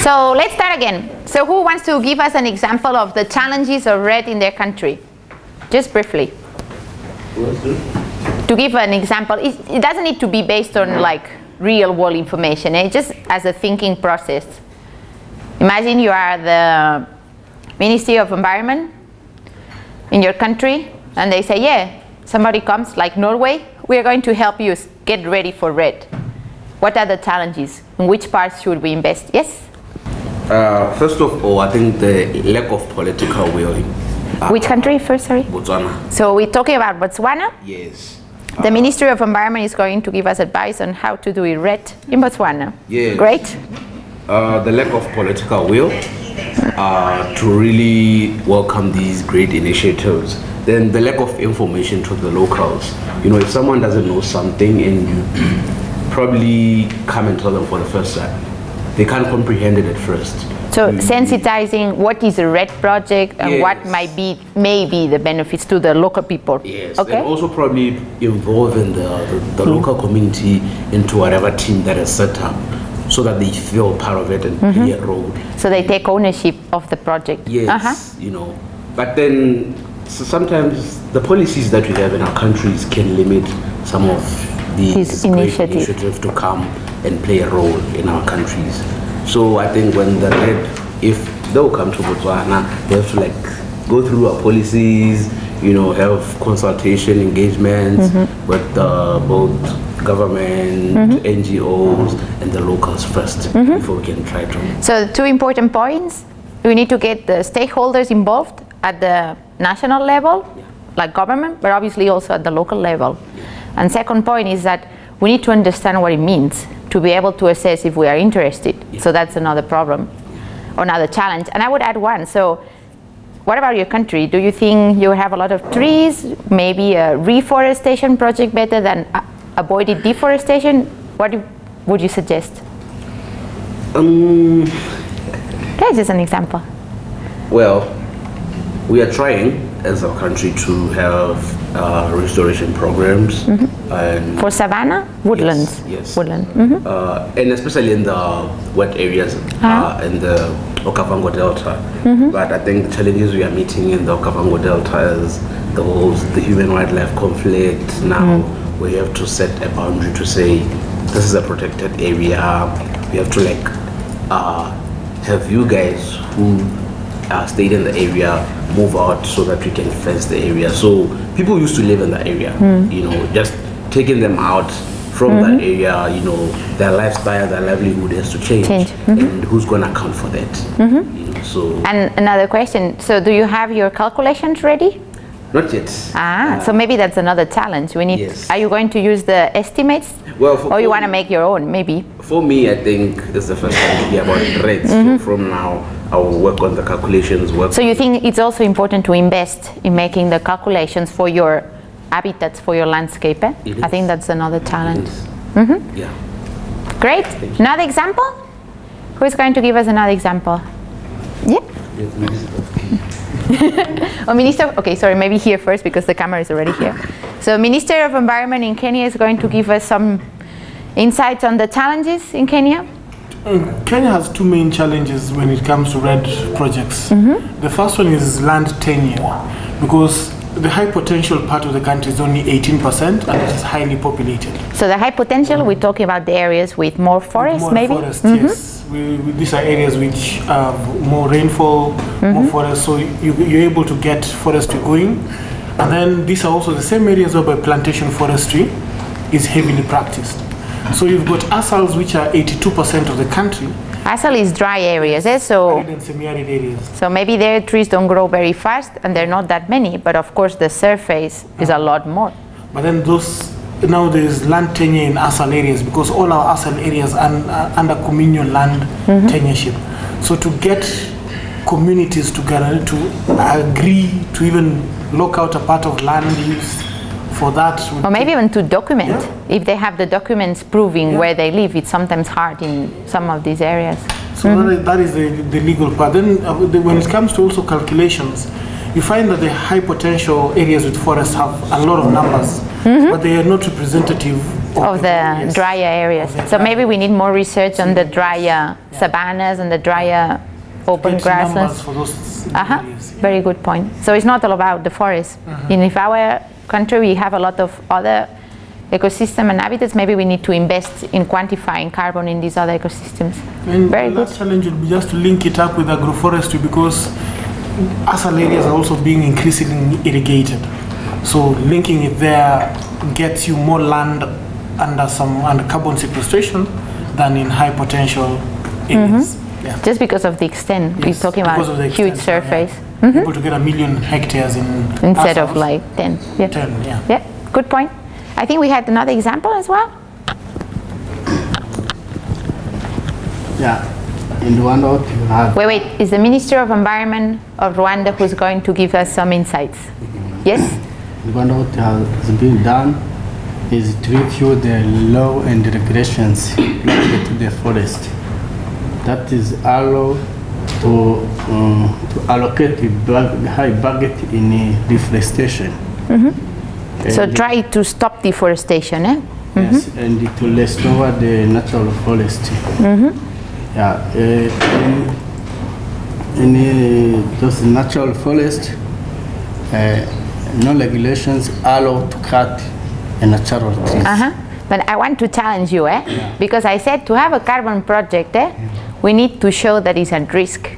So let's start again. So who wants to give us an example of the challenges of REDD in their country? Just briefly. To give an example, it, it doesn't need to be based on like real world information, eh? just as a thinking process. Imagine you are the Ministry of Environment in your country and they say, yeah, somebody comes like Norway, we are going to help you get ready for REDD. What are the challenges? In which parts should we invest? Yes? Uh, first of all, I think the lack of political will. Uh, which country first, sorry? Botswana. So we're talking about Botswana? Yes. The Ministry of Environment is going to give us advice on how to do it REDD in Botswana. Yes. Great. Uh, the lack of political will uh, to really welcome these great initiatives. Then the lack of information to the locals. You know, if someone doesn't know something and you probably come and tell them for the first time, they can't comprehend it at first. So You- sensitizing what is a REDD project and what Yes. might be maybe the benefits to the local people. Yes, Okay. and also probably involving the, the, the hmm. local community into whatever team that is set up so that they feel part of it and mm-hmm. play a role. So they take ownership of the project. Yes, Uh-huh. you know. But then s- sometimes the policies that we have in our countries can limit some of these These initiative. initiatives to come and play a role in our countries. So I think when the REDD, if they will come to Botswana, they have to like go through our policies, you know, have consultation engagements Mm-hmm. with uh, both government, NGOs, and the locals 1st Mm-hmm. before we can try to So two important points. We need to get the stakeholders involved at the national level, like government, but obviously also at the local level. And second point is that we need to understand what it means to be able to assess if we are interested. So that's another problem, another challenge. And I would add one. So what about your country? Do you think you have a lot of trees? Maybe a reforestation project better than avoided deforestation? What do, would you suggest? Um, That's just an example. Well, we are trying as a country to have uh, restoration programs and For savanna, woodlands. yes, Woodland. mhm. uh, and especially in the wet areas uh, in the Okavango Delta. But I think the challenges we are meeting in the Okavango Delta is the whole the human wildlife conflict. Now we have to set a boundary to say this is a protected area. We have to like uh, have you guys who uh, stayed in the area move out so that we can fence the area. So people used to live in that area, hmm. you know, just taking them out from that mm-hmm. area, you know, their lifestyle, their livelihood has to change. Change, And mm-hmm. who's going to account for that? Mm-hmm. You know, so And another question. So do you have your calculations ready? not yet. Ah, so uh, maybe that's another challenge. We need. Yes. Are you going to use the estimates, Well, for, or you want to make your own? Maybe. For me, I think it's the first time to hear about rates. So from now, I will work on the calculations. Work. So you think it's also important to invest in making the calculations for your habitats, for your landscape? Eh? It I think that's another challenge. Yeah. Great. Another example? Who is going to give us another example? Yeah. Oh, Minister, okay, sorry, maybe here first because the camera is already here. So Minister of Environment in Kenya is going to give us some insights on the challenges in Kenya. Uh, Kenya has two main challenges when it comes to REDD projects. Mm-hmm. The first one is land tenure, because the high potential part of the country is only 18% and it is highly populated. So the high potential, we're talking about the areas with more forests, more maybe? forest, mm-hmm. yes. We, we- these are areas which have more rainfall, more mm-hmm. forest, so you, you're able to get forestry going. And then these are also the same areas where plantation forestry is heavily practiced. So you've got ASALs, which are 82% of the country, Asal is dry areas, eh? so, arid and semi-arid areas. so maybe their trees don't grow very fast and they're not that many, but of course the surface is a lot more. But then those now there is land tenure in ASAL areas because all our ASAL areas are under communal land tenureship. So to get communities together to agree to even lock out a part of land use for that. Or maybe even to document. Yeah. If they have the documents proving Yeah. where they live, it's sometimes hard in some of these areas. So that is, that is the, the legal part. Then uh, the, when it comes to also calculations, you find that the high potential areas with forests have a lot of numbers, but they are not representative of the yes. drier areas. So maybe we need more research on the drier savannas and the drier open Get grasslands. for those Uh-huh. areas. Very good point. So it's not all about the forest. In if our country we have a lot of other ecosystem and habitats, maybe we need to invest in quantifying carbon in these other ecosystems. And Very the good. last challenge would be just to link it up with agroforestry because asal areas are also being increasingly irrigated. So linking it there gets you more land under some under carbon sequestration than in high potential areas. Mm-hmm. Yeah. Just because of the extent, we're talking about huge extent, yeah. Surface Mm-hmm. Able to get a million hectares in instead of like 10. Yeah. 10, yeah. Yeah, good point. I think we had another example as well. Yeah, in Rwanda, you have, Wait, wait, is the Minister of Environment of Rwanda who's going to give us some insights? Yes? in Rwanda, what has been done is to review the law and regulations related to the forest. That is allow to, um, to allocate the bug- high budget in uh, reforestation. So try to stop deforestation, eh? Yes, and to restore the natural forest. Yeah, uh, in, in uh, those natural forest, uh, no regulations allow to cut a natural trees. Uh-huh. But I want to challenge you, eh? Because I said to have a carbon project, eh? We need to show that it's at risk.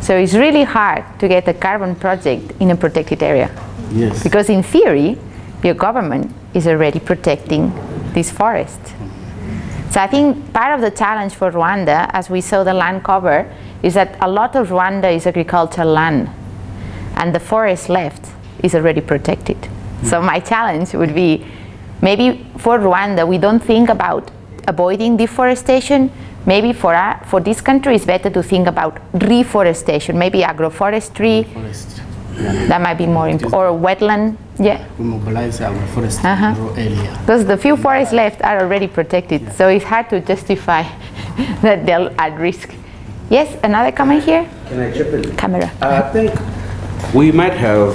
So it's really hard to get a carbon project in a protected area. Yes. Because in theory, your government is already protecting this forest. So I think part of the challenge for Rwanda, as we saw the land cover, is that a lot of Rwanda is agricultural land, and the forest left is already protected. So hmm. my challenge would be, maybe for Rwanda, we don't think about avoiding deforestation. Maybe for, our, for this country, it's better to think about reforestation, maybe agroforestry, Forest. Yeah. that might be more important, or wetland, yeah. We mobilize our forest Uh-huh. rural area. Because the few forests left are already protected, so it's hard to justify that they're at risk. Yes, another comment here? Can I chip in? Camera. I think we might have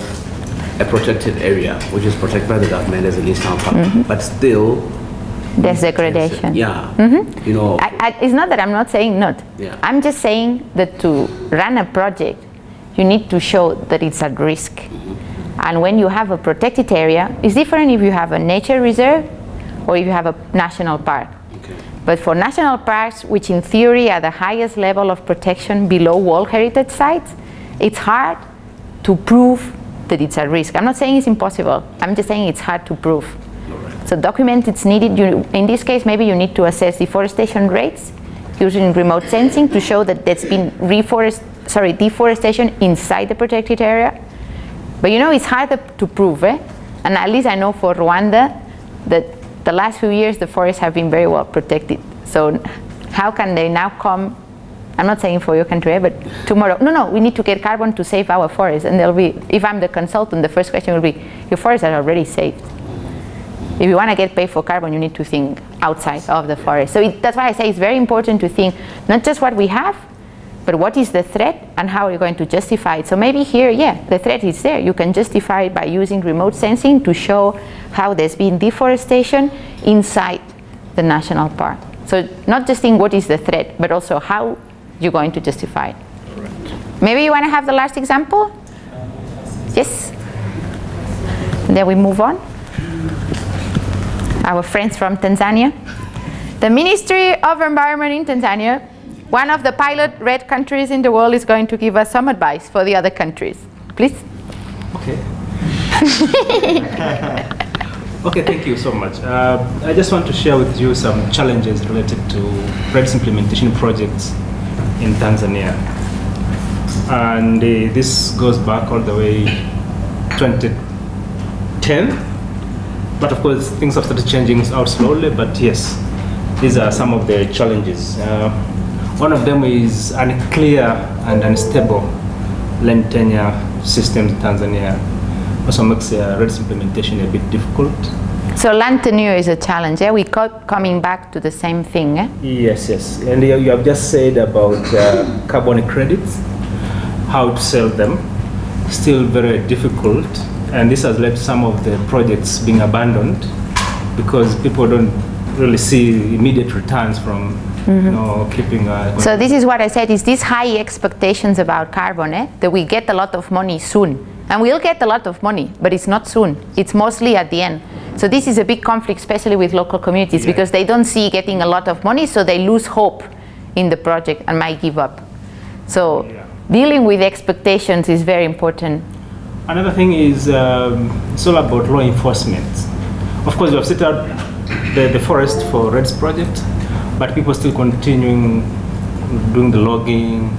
a protected area, which is protected by the government as a national park, Mm-hmm. but still, There's degradation. yeah, Mm -hmm. you know, I, I, it's not that I'm not saying not. Yeah. I'm just saying that to run a project, you need to show that it's at risk. And when you have a protected area, it's different if you have a nature reserve or if you have a national park. okay. But for national parks, which in theory are the highest level of protection below World Heritage Sites, it's hard to prove that it's at risk. I'm not saying it's impossible. I'm just saying it's hard to prove. So document it's needed. You, in this case, maybe you need to assess deforestation rates using remote sensing to show that there's been reforest, sorry, deforestation inside the protected area. But you know, it's harder to prove, eh? And at least I know for Rwanda that the last few years the forests have been very well protected. So how can they now come? I'm not saying for your country, eh, but tomorrow. No, no, we need to get carbon to save our forests. And there'll be, if I'm the consultant, the first question will be, your forests are already saved. If you want to get paid for carbon, you need to think outside of the forest. So it, that's why I say it's very important to think not just what we have, but what is the threat and how are you going to justify it? So maybe here, yeah, the threat is there. You can justify it by using remote sensing to show how there's been deforestation inside the national park. So not just think what is the threat, but also how you're going to justify it. Maybe you want to have the last example? Yes? And then we move on. Our friends from Tanzania. The Ministry of Environment in Tanzania, one of the pilot REDD countries in the world, is going to give us some advice for the other countries. Please. Okay. okay, thank you so much. Uh, I just want to share with you some challenges related to REDS implementation projects in Tanzania. And uh, this goes back all the way 2010. But of course, things have started changing out slowly, but yes, these are some of the challenges. Uh, one of them is unclear and unstable land tenure systems in Tanzania. Also makes uh, REDS implementation a bit difficult. So land tenure is a challenge. Yeah? We keep coming back to the same thing. Eh? Yes, yes. And you you have just said about uh, carbon credits, how to sell them, still very difficult. And this has led to some of the projects being abandoned because people don't really see immediate returns from you know keeping. Uh, So this is what I said, is these high expectations about carbon, eh? that we get a lot of money soon. And we'll get a lot of money, but it's not soon. It's mostly at the end. So this is a big conflict, especially with local communities, because they don't see getting a lot of money, so they lose hope in the project and might give up. So Yeah. dealing with expectations is very important. Another thing is um, it's all about law enforcement. Of course, we have set out the, the forest for REDS project, but people still continuing doing the logging,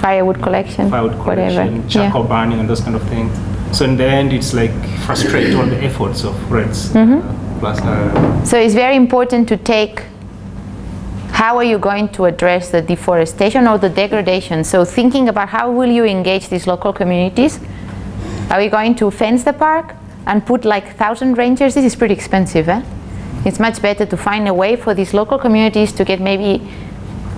Firewood collection, firewood whatever. collection, charcoal burning, and those kind of things. So in the end, it's like frustrate all the efforts of REDS. Mm-hmm. Uh, plus, uh, So it's very important to take how are you going to address the deforestation or the degradation. So thinking about how will you engage these local communities. Are we going to fence the park and put like thousand rangers? This is pretty expensive, eh? It's much better to find a way for these local communities to get maybe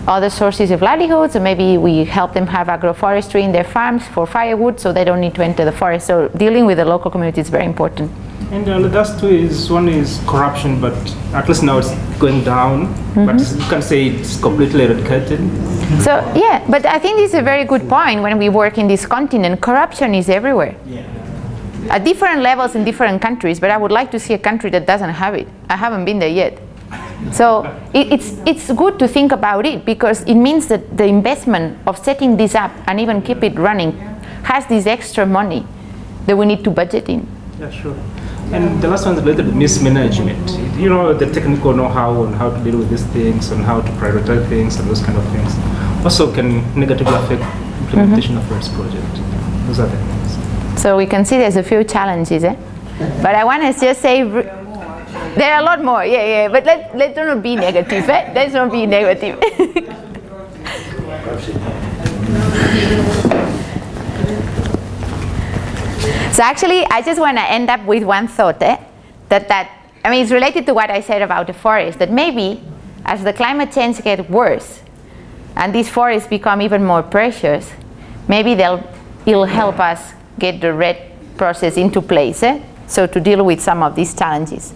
other sources of livelihoods, or maybe we help them have agroforestry in their farms for firewood so they don't need to enter the forest. So dealing with the local community is very important. And uh, last two is one is corruption, but at least now it's going down. Mm-hmm. But you can say it's completely eradicated. So yeah, but I think this is a very good point when we work in this continent. Corruption is everywhere. At different levels in different countries, but I would like to see a country that doesn't have it. I haven't been there yet. So it, it's, it's good to think about it because it means that the investment of setting this up and even keep it running has this extra money that we need to budget in. Yeah, sure. And the last one is related to mismanagement. You know, the technical know-how on how to deal with these things, and how to prioritize things, and those kind of things, also can negatively affect implementation of REDS project. Those are the things. So we can see there's a few challenges, eh? But I want to just say, there are a lot more, yeah, yeah, but let, let's not be negative, eh? Let's not be negative. so actually, I just want to end up with one thought, eh? That, that, I mean, it's related to what I said about the forest, that maybe as the climate change gets worse, and these forests become even more precious, maybe they'll, it'll help us get the REDD process into place, eh? so to deal with some of these challenges.